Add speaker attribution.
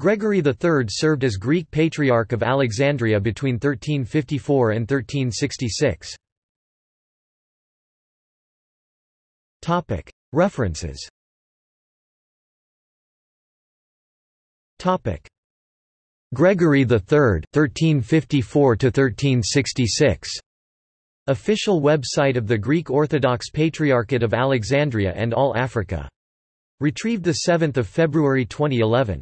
Speaker 1: Gregory III served as Greek Patriarch of Alexandria between 1354 and 1366. References Gregory III, 1354–1366. Official website of the Greek Orthodox Patriarchate of Alexandria and All Africa. Retrieved 7 February 2011.